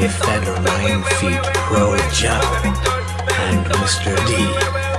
the Federline Feet Pro Joe and Mr. D.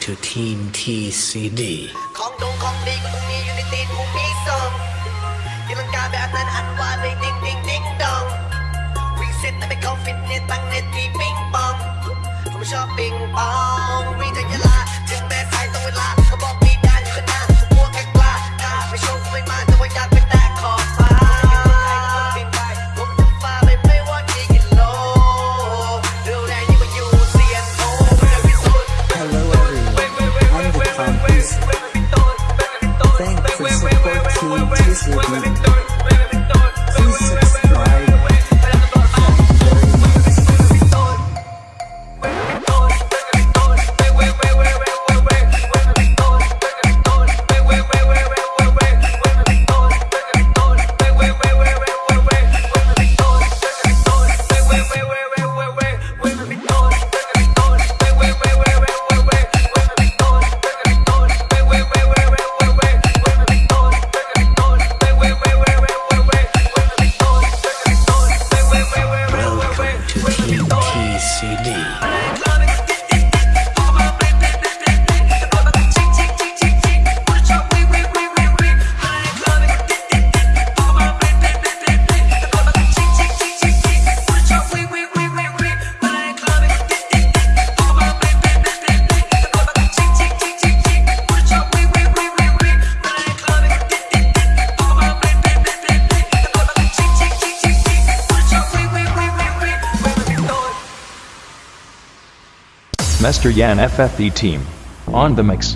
to Team TCD. ของดงของดีก็ต้องมีอยู่ในตีนกูมีซองตีลังกาแบบนั้นอันว่าเลยดิ้งดิ้งดิ้งดองวิ่งเซ็ตแต่ไม่เข้าฟิตเนสตั้งเนตที่ปิงปองผมชอบปิงปองวิ่งจากยลา supporting TCB. Please Mr. Yan FFE team. On the mix.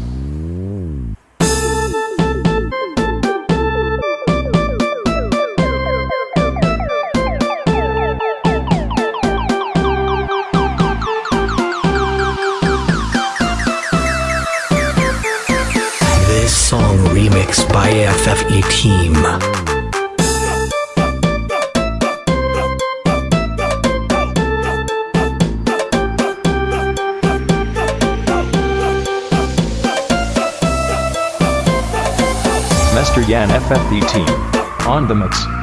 This song remixed by FFE Team. Yan team. On the mix.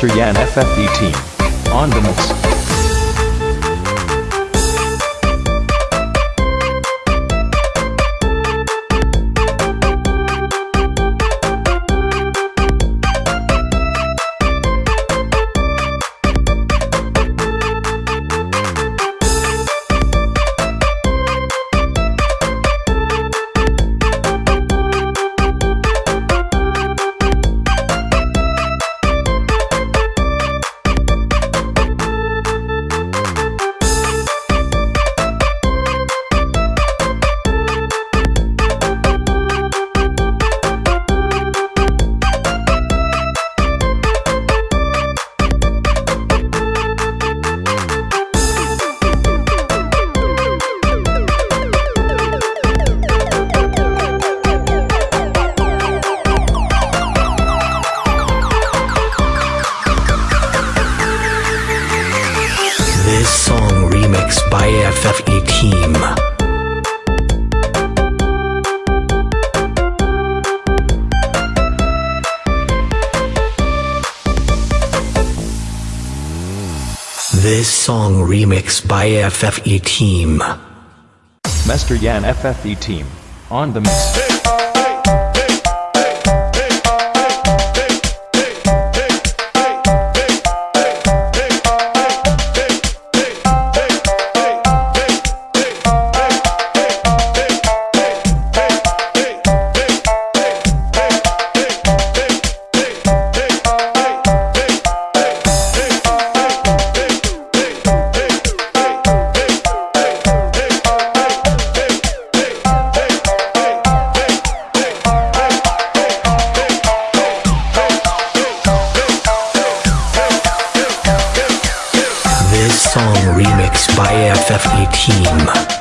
Master Yan FFE team. On the mix. This song remix by FFE Team. This song remix by FFE Team. Master Yan FFE team. On the mix. FFE Team.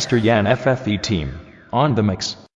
Master Yan FFE team. On the mix.